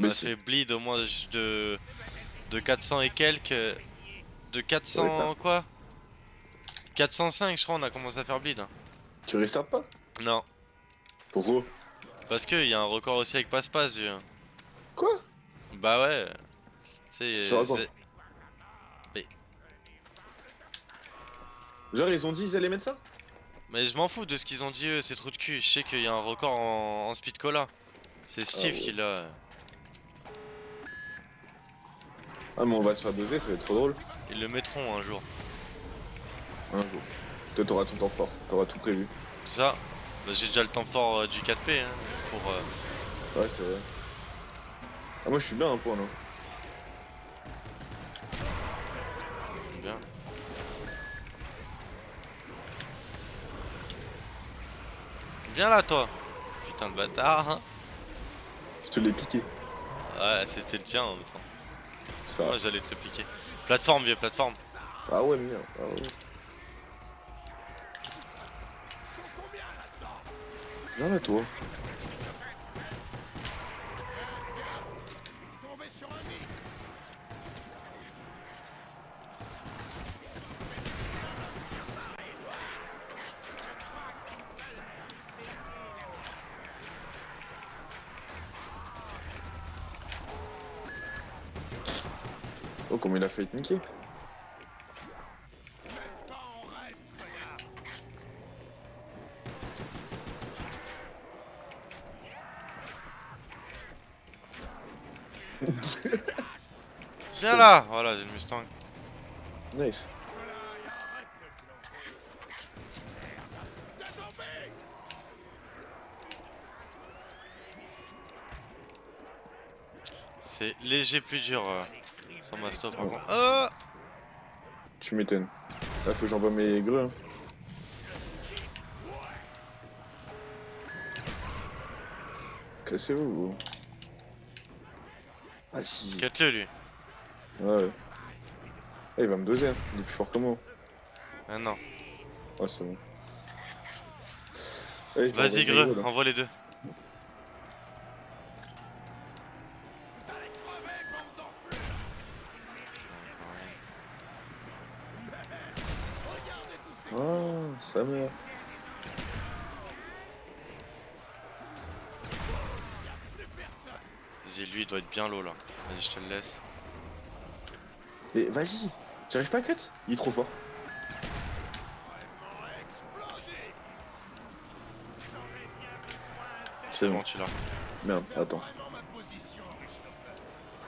On a fait bleed au moins de, de 400 et quelques. De 400 quoi? 405 je crois on a commencé à faire bleed. Hein. Tu restartes pas? Non. Pourquoi? Parce qu'il y a un record aussi avec passe-passe Quoi? Bah ouais. C'est... Genre ils ont dit ils allaient mettre ça? Mais je m'en fous de ce qu'ils ont dit eux, c'est trop de cul. Je sais qu'il y a un record en, speed cola. C'est Steve ah qui l'a. Ah mais on va se faire doser, ça va être trop drôle. Ils le mettront un jour. Un jour. Toi t'auras ton temps fort, t'auras tout prévu. Ça bah, J'ai déjà le temps fort euh, du 4P hein, pour... Euh... Ouais c'est vrai. Ah moi je suis bien un point là. Bien. Viens là toi Putain de bâtard hein. Je te l'ai piqué. Ouais c'était le tien en même temps. Ça. J'allais te le piquer. Plateforme vieux plateforme. Ah ouais merde. Ah ouais. Viens là toi. Oh, comment il a fait être niquer Viens là Voilà, j'ai le Mustang. Nice. C'est léger plus dur euh, sans ma stop par contre. Oh tu m'étonnes. Là faut que j'envoie mes greux. Hein. Cassez-vous. vous ah si. Quête-le lui. Ouais. Ah, il va me doser, hein. il est plus fort que moi. Ah non. Ouais, c'est bon. Vas-y, Greux, envoie les deux. Oh, ça meurt. Vas-y, lui il doit être bien low là. Vas-y, je te le laisse. Mais vas-y, tu arrives pas à cut? Il est trop fort. C'est bon, tu l'as. Merde, attends.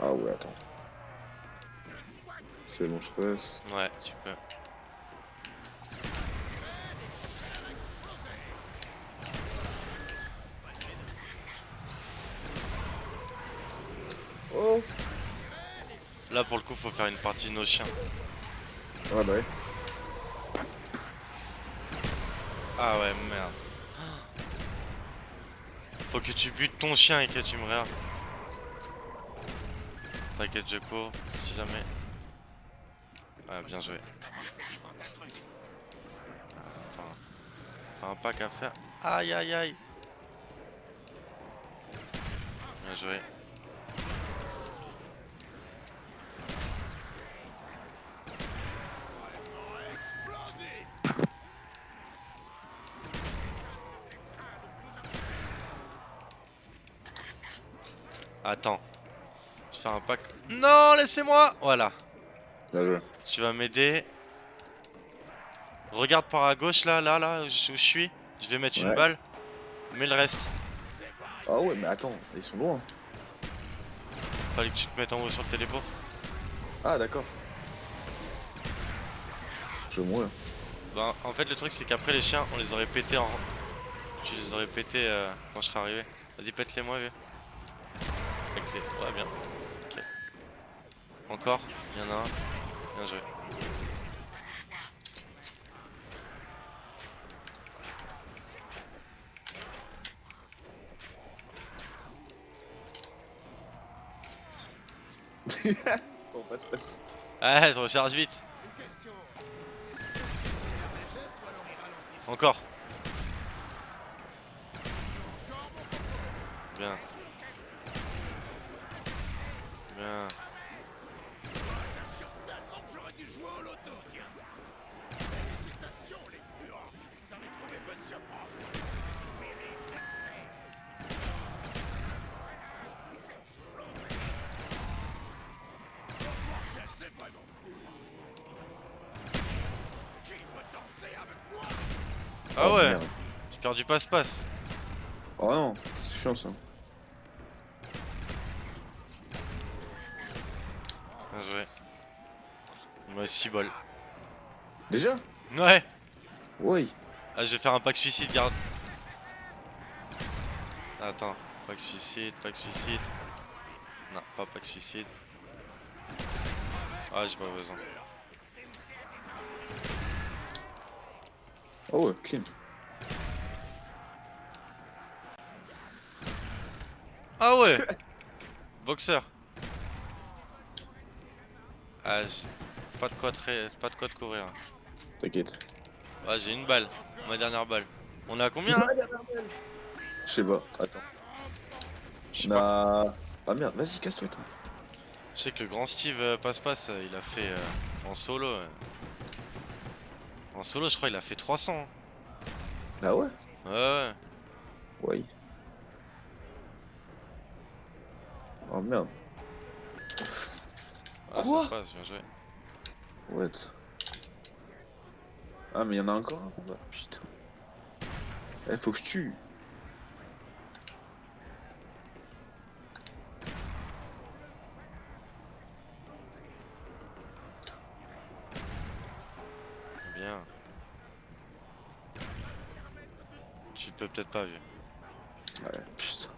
Ah ouais, attends. C'est bon, je passe. Ouais, tu peux. Là pour le coup faut faire une partie de nos chiens. Ouais bah ouais. Ah ouais merde. Faut que tu butes ton chien et que tu me regardes. T'inquiète je cours si jamais. Ah bien joué. Attends. un pack à faire. Aïe aïe aïe. Bien joué. Attends. Je fais un pack. Non, laissez-moi Voilà. Bien joué. Tu vas m'aider. Regarde par à gauche là, là, là, où je suis. Je vais mettre une balle. Mets le reste. Ah ouais, mais attends, ils sont loin. Fallait que tu te mettes en haut sur le téléport. Ah d'accord. Je mourir. Bah en fait le truc c'est qu'après les chiens on les aurait pété en... Tu les aurais pété euh, quand je serais arrivé. Vas-y pète-les moi vieux. Ouais, bien. Ok. Encore Il y en a un. Bien joué. bon, passe, passe. Ah, je recharge vite. Encore. Bien. Ah Oh, ouais, merde. j'ai perdu passe-passe. Oh non, c'est chiant ça. Bien joué. Il reste 6 balles. Déjà Ouais Oui. Ah, je vais faire un pack suicide, garde. Attends, pack suicide, pack suicide. Non, pas pack suicide. Ah, j'ai pas besoin. Oh ouais, clean. Ah ouais Boxeur. Ah, j'ai pas de quoi de, pas de quoi de courir. T'inquiète. Ah, j'ai une balle, ma dernière balle. On à combien là? Je sais pas, attends. Je sais On pas. a... Ah merde, vas-y, casse-toi toi. Je sais que le grand Steve euh, passe-passe, euh, il a fait euh, en solo. euh. En solo, je crois, il a fait 300. hein. Ah ouais? Ouais, ouais. Oui. Oh merde. Ah, Quoi ça passe, bien joué. What? Ah mais y'en a encore un combat, putain. Eh faut que je tue. Bien. Tu peux peut-être pas, vieux. Ouais, putain.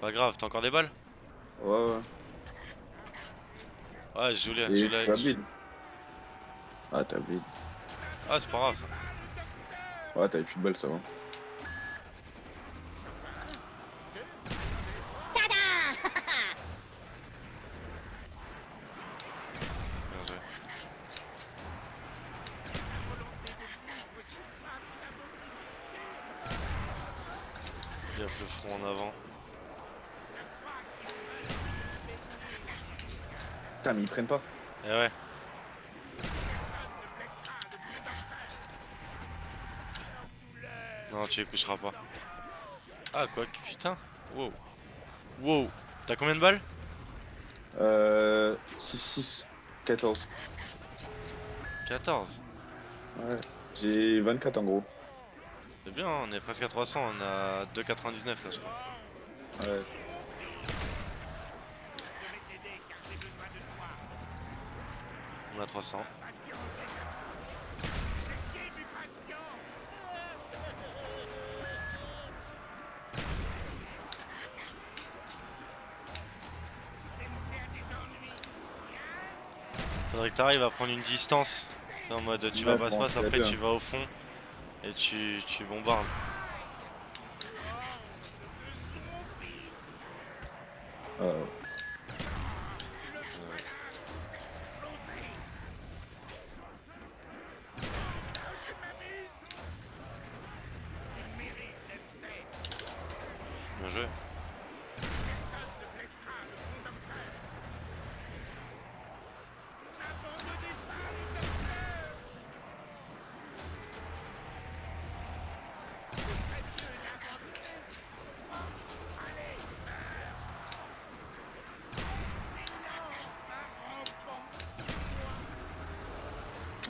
Pas grave, t'as encore des balles? Ouais ouais. Ouais, je joue les. je les- t'as bide. Ah t'as bide. Ah, c'est pas grave ça. Ouais t'avais plus de balles ça va. Bien joué. Gaffe le front en avant. Putain mais ils prennent pas. Eh ouais. Non, tu les coucheras pas. Ah, quoi que putain. Wow. Wow. T'as combien de balles? Euh... 6, 6, 14. 14. Ouais. J'ai 24 en gros. C'est bien, on est presque à 300. On a 2,99 là, je crois. Ouais. On a 300. Faudrait que t'arrives à prendre une distance. C'est en mode tu vas Ouais, passe bon, passe, c'est après bien. tu vas au fond et tu, tu bombardes.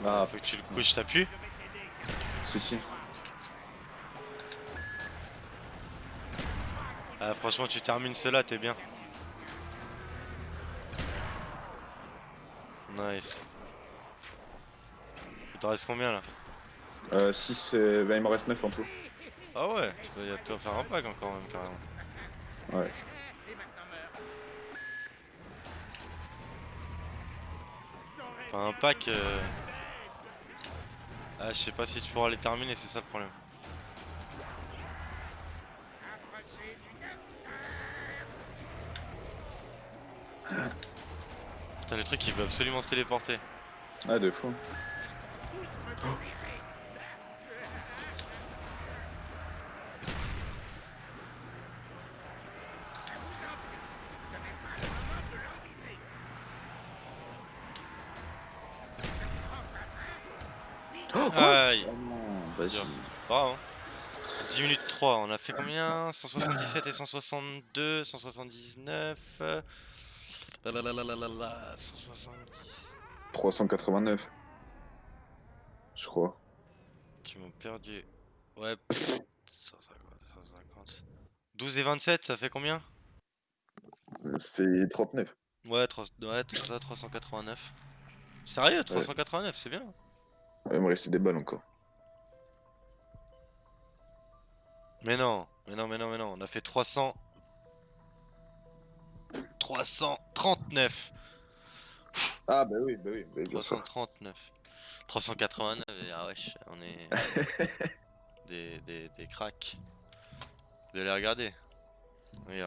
Ah, Faut que tu le couches, t'appuies. si si. Ah, franchement, tu termines cela, t'es bien. Nice. Il t'en reste combien là? Euh, 6, euh... bah, il m'en reste 9 en tout. Ah ouais, il y a toi faire un pack encore même carrément. Ouais. Enfin un pack... euh, Ah je sais pas si tu pourras les terminer, c'est ça le problème. Putain le truc il veut absolument se téléporter. Ah, de fou. Aïe. Oh non, vas-y. Bien. Bravo. hein. 10 minutes 3, on a fait combien? 177 et 162, 179. euh, Lalalala, 170. 389. Je crois. Tu m'as perdu. Ouais. 150, 150. 12 et 27, ça fait combien? Ça fait 39. Ouais, 3, ouais, tout ça, 389. Sérieux, 389, c'est bien. Il me restait des balles encore. Mais non, mais non, mais non, mais non, on a fait 300. 339. Ah bah oui, bah oui, bah oui, bien sûr. 339. 389, et ah wesh, on est des, des, des cracks. Vous allez regarder. Regarde.